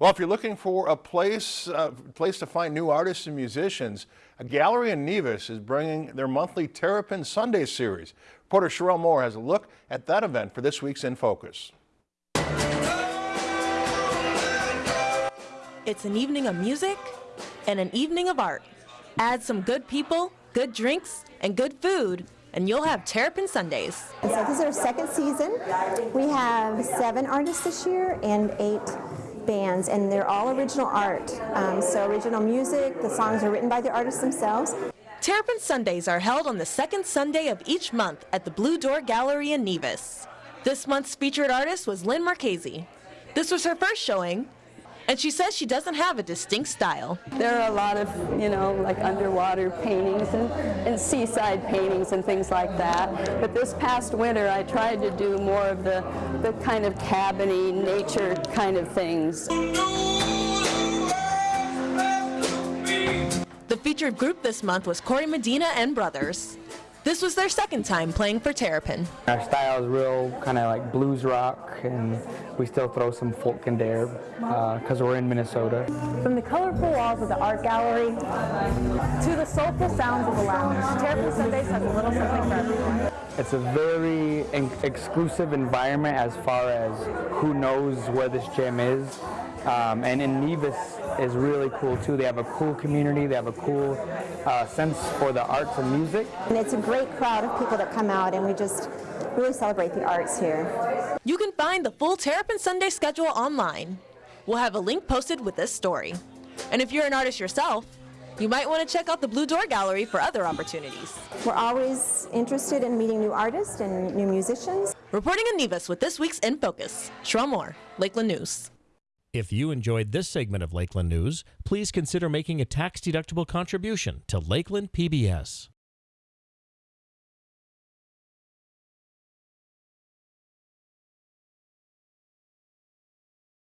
Well, if you're looking for a place, uh, place to find new artists and musicians, a gallery in Nevis is bringing their monthly Terrapin Sunday series. Reporter Sherelle Moore has a look at that event for this week's In Focus. It's an evening of music and an evening of art. Add some good people, good drinks, and good food, and you'll have Terrapin Sundays. So this is our second season. We have seven artists this year and eight bands, and they're all original art. Um, so original music, the songs are written by the artists themselves. Terrapin Sundays are held on the second Sunday of each month at the Blue Door Gallery in Nevis. This month's featured artist was Lynn Marchese. This was her first showing, and she says she doesn't have a distinct style. There are a lot of, you know, like underwater paintings and, and seaside paintings and things like that. But this past winter I tried to do more of the, the kind of cabiny nature kind of things. The featured group this month was Corey Medina and Brothers. This was their second time playing for Terrapin. Our style is real kind of like blues rock, and we still throw some folk in there because uh, we're in Minnesota. From the colorful walls of the art gallery to the soulful sounds of the lounge, Terrapin Sundays has a little something for everyone. It's a very exclusive environment as far as who knows where this gym is. Um, and in Nevis is really cool too. They have a cool community. They have a cool uh, sense for the arts and music. And it's a great crowd of people that come out and we just really celebrate the arts here. You can find the full Terrapin Sunday schedule online. We'll have a link posted with this story. And if you're an artist yourself, you might want to check out the Blue Door Gallery for other opportunities. We're always interested in meeting new artists and new musicians. Reporting in Nevis with this week's In Focus, Sherelle Moore, Lakeland News. If you enjoyed this segment of Lakeland News, please consider making a tax-deductible contribution to Lakeland PBS.